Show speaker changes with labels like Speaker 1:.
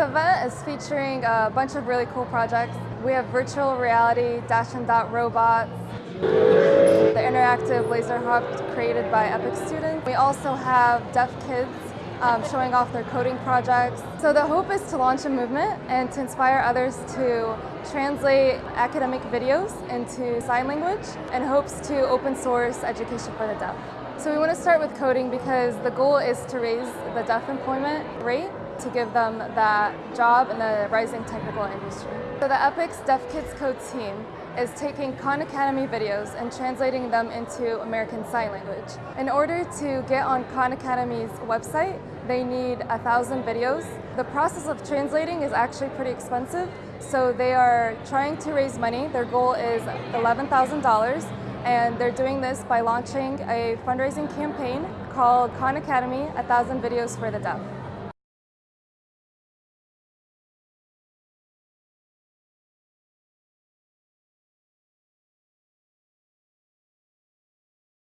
Speaker 1: The event is featuring a bunch of really cool projects. We have virtual reality, Dash and Dot robots, the interactive laser hub created by Epic students. We also have deaf kids um, showing off their coding projects. So the hope is to launch a movement and to inspire others to translate academic videos into sign language and hopes to open source education for the deaf. So we want to start with coding because the goal is to raise the deaf employment rate to give them that job in the rising technical industry. So the EPIC's Deaf Kids Code team is taking Khan Academy videos and translating them into American Sign Language. In order to get on Khan Academy's website, they need a thousand videos. The process of translating is actually pretty expensive, so they are trying to raise money. Their goal is $11,000 and they're doing this by launching a fundraising campaign called Khan Academy, A Thousand Videos for the Deaf.